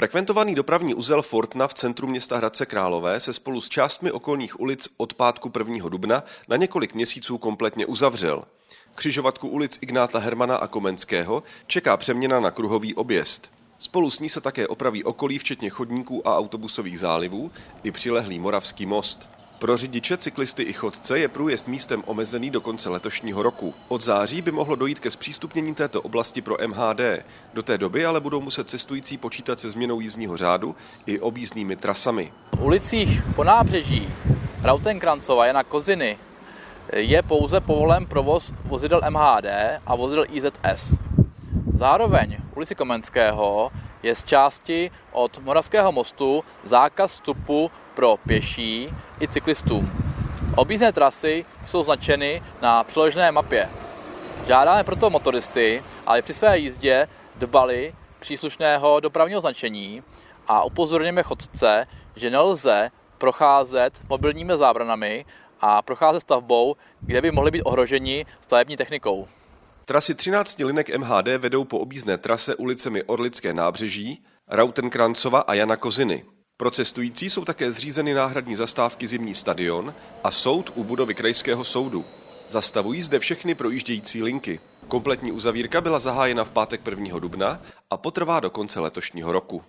Frekventovaný dopravní uzel Fortna v centru města Hradce Králové se spolu s částmi okolních ulic od pátku 1. dubna na několik měsíců kompletně uzavřel. Křižovatku ulic Ignáta Hermana a Komenského čeká přeměna na kruhový objezd. Spolu s ní se také opraví okolí, včetně chodníků a autobusových zálivů, i přilehlý Moravský most. Pro řidiče, cyklisty i chodce je průjezd místem omezený do konce letošního roku. Od září by mohlo dojít ke zpřístupnění této oblasti pro MHD. Do té doby ale budou muset cestující počítat se změnou jízdního řádu i objízdnými trasami. V ulicích po nábřeží Rautenkrancova, Jana Koziny je pouze povolen provoz vozidel MHD a vozidel IZS. Zároveň ulici Komenského je z části od Moravského mostu zákaz vstupu pro pěší i cyklistům. Objízdné trasy jsou značeny na přiložené mapě. Žádáme proto motoristy, aby při své jízdě dbali příslušného dopravního značení a upozorněme chodce, že nelze procházet mobilními zábranami a procházet stavbou, kde by mohli být ohroženi stavební technikou. Trasy 13 linek MHD vedou po objízdné trase ulicemi Orlické nábřeží, Rautenkrancova a Jana Koziny. Pro cestující jsou také zřízeny náhradní zastávky Zimní stadion a soud u budovy Krajského soudu. Zastavují zde všechny projíždějící linky. Kompletní uzavírka byla zahájena v pátek 1. dubna a potrvá do konce letošního roku.